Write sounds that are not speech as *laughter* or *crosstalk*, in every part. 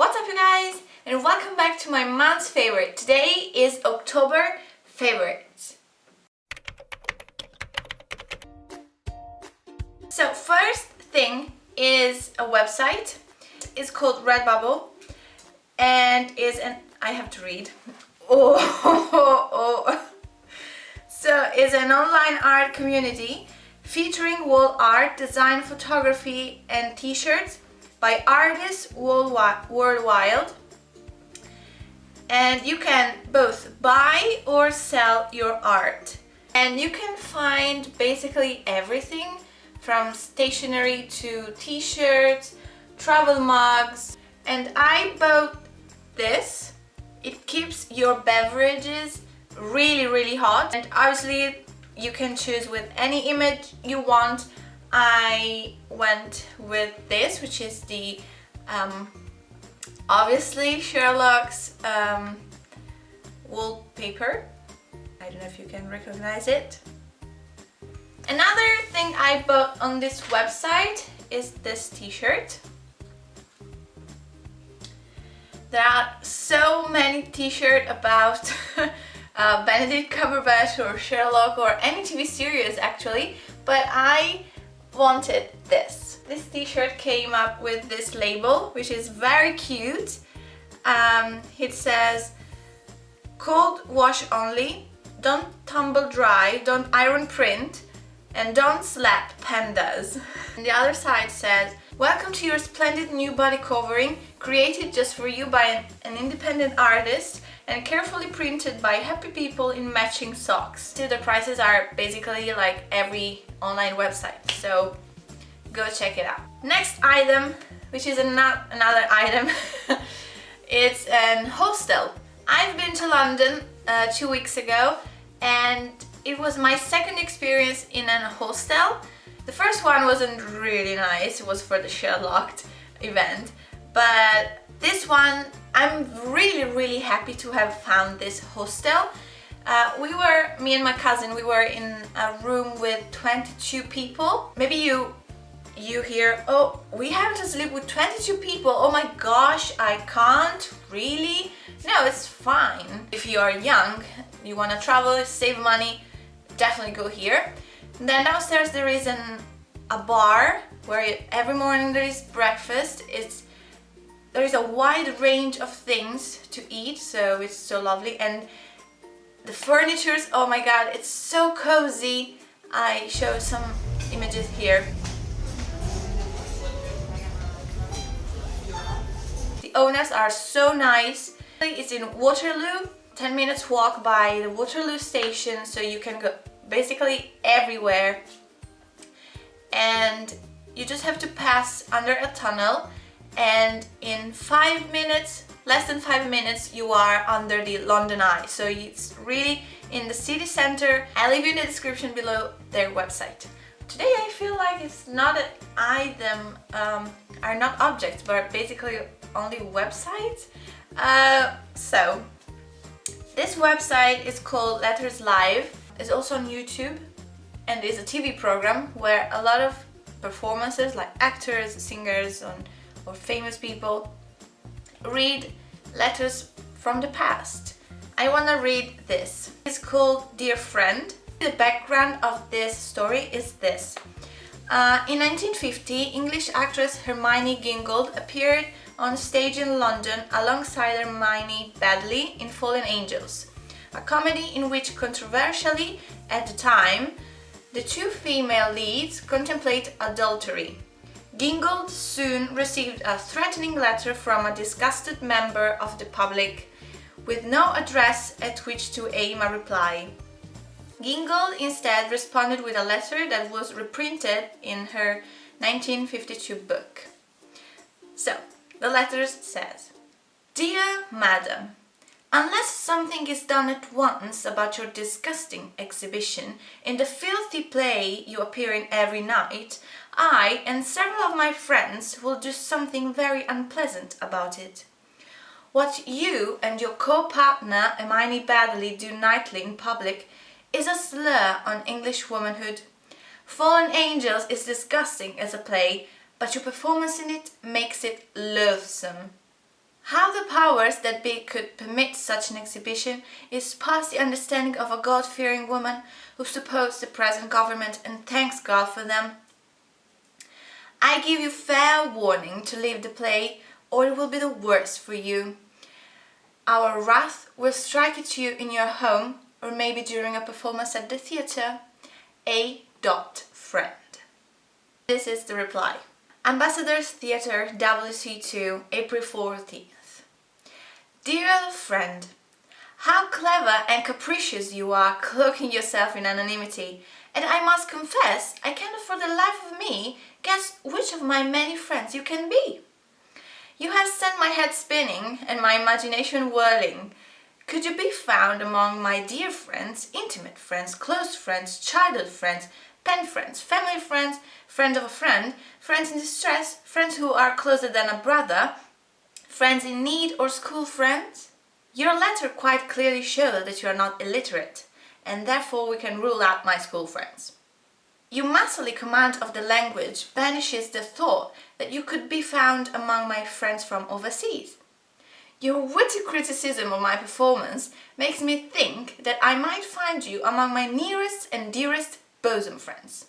What's up you guys and welcome back to my month's favorite. Today is October favorites. So first thing is a website. It's called Redbubble and is an I have to read. Oh, *laughs* oh, oh. So it's an online art community featuring wall art, design, photography and t-shirts by artists worldwide. And you can both buy or sell your art. And you can find basically everything from stationery to t-shirts travel mugs. And I bought this. It keeps your beverages really really hot. And obviously you can choose with any image you want I went with this which is the um, obviously Sherlock's um, wallpaper. I don't know if you can recognize it. Another thing I bought on this website is this t-shirt. There are so many t-shirts about *laughs* uh, Benedict Cumberbatch or Sherlock or any TV series actually but I wanted this. This t-shirt came up with this label, which is very cute. Um, it says, cold wash only, don't tumble dry, don't iron print, and don't slap pandas. *laughs* And the other side says, welcome to your splendid new body covering, created just for you by an, an independent artist and carefully printed by happy people in matching socks. So the prices are basically like every online website, so go check it out. Next item, which is not another item, *laughs* it's an hostel. I've been to London uh, two weeks ago and it was my second experience in an hostel. The first one wasn't really nice, it was for the Sherlock event, but this one I'm really really happy to have found this hostel. Uh, we were, me and my cousin, we were in a room with 22 people. Maybe you you hear, oh, we have to sleep with 22 people. Oh my gosh, I can't, really? No, it's fine. If you are young, you want to travel, save money, definitely go here. And then downstairs there is an, a bar where every morning there is breakfast. It's there is a wide range of things to eat, so it's so lovely. And the furnitures, oh my god, it's so cozy. I show some images here. The owners are so nice. It's in Waterloo, 10 minutes walk by the Waterloo station, so you can go basically everywhere. And you just have to pass under a tunnel and in five minutes less than five minutes you are under the London Eye. So it's really in the city center. I'll leave you in the description below their website. Today I feel like it's not an item um, are not objects but basically only websites. Uh, so this website is called Letters Live. It's also on YouTube and is a TV program where a lot of performances like actors, singers, and or famous people read letters from the past. I want to read this. It's called Dear Friend. The background of this story is this. Uh, in 1950, English actress Hermione Gingold appeared on stage in London alongside Hermione Baddeley in Fallen Angels, a comedy in which controversially, at the time, the two female leads contemplate adultery. Gingold soon received a threatening letter from a disgusted member of the public with no address at which to aim a reply. Gingold instead responded with a letter that was reprinted in her 1952 book. So, the letter says, Dear Madam, Unless something is done at once about your disgusting exhibition in the filthy play you appear in every night, I and several of my friends will do something very unpleasant about it. What you and your co-partner Hermione Baddeley do nightly in public is a slur on English womanhood. Fallen Angels is disgusting as a play, but your performance in it makes it loathsome. How the powers that be could permit such an exhibition is past the understanding of a God-fearing woman who supports the present government and thanks God for them. I give you fair warning to leave the play or it will be the worse for you. Our wrath will strike at you in your home or maybe during a performance at the theatre. A. Dot friend. This is the reply. Ambassadors Theatre WC2, April 14th. Dear friend, how clever and capricious you are cloaking yourself in anonymity and I must confess I cannot for the life of me guess which of my many friends you can be. You have sent my head spinning and my imagination whirling. Could you be found among my dear friends, intimate friends, close friends, childhood friends, pen friends, family friends, friend of a friend, friends in distress, friends who are closer than a brother, friends in need or school friends? Your letter quite clearly shows that you are not illiterate and therefore we can rule out my school friends. Your masterly command of the language banishes the thought that you could be found among my friends from overseas. Your witty criticism of my performance makes me think that I might find you among my nearest and dearest bosom friends.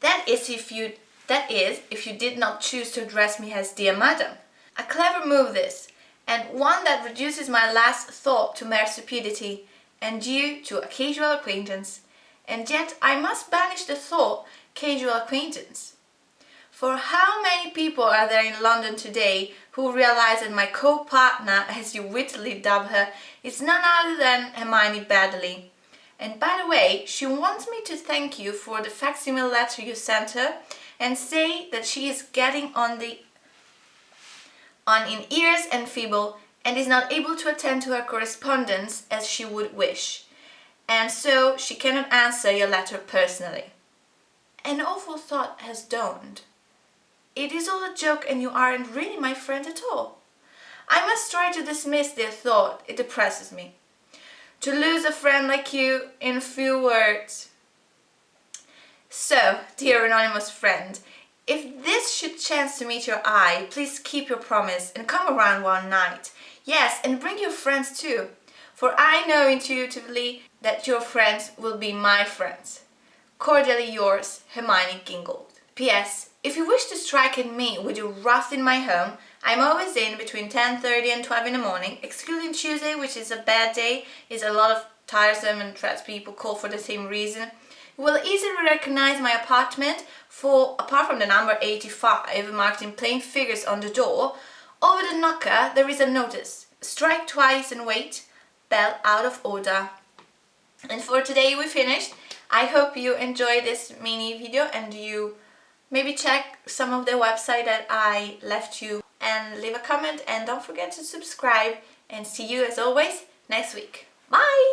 That is if you that is if you did not choose to address me as dear madam. A clever move this, and one that reduces my last thought to mere stupidity and due to a casual acquaintance and yet I must banish the thought casual acquaintance. For how many people are there in London today who realize that my co-partner, as you wittily dub her, is none other than Hermione Baddeley. And by the way, she wants me to thank you for the facsimile letter you sent her and say that she is getting on the on in ears and feeble and is not able to attend to her correspondence as she would wish and so she cannot answer your letter personally. An awful thought has dawned. It is all a joke and you aren't really my friend at all. I must try to dismiss the thought, it depresses me. To lose a friend like you in few words. So, dear anonymous friend, if this should chance to meet your eye, please keep your promise and come around one night. Yes, and bring your friends too for I know intuitively that your friends will be my friends. Cordially yours, Hermione Gingold. P.S. If you wish to strike at me with your wrath in my home, I'm always in between 10.30 and 12 in the morning, excluding Tuesday, which is a bad day, is a lot of tiresome and traps people call for the same reason. Will easily recognize my apartment for, apart from the number 85 marked in plain figures on the door, over the knocker there is a notice. Strike twice and wait bell out of order. And for today we finished. I hope you enjoyed this mini video and you maybe check some of the website that I left you and leave a comment and don't forget to subscribe and see you as always next week. Bye!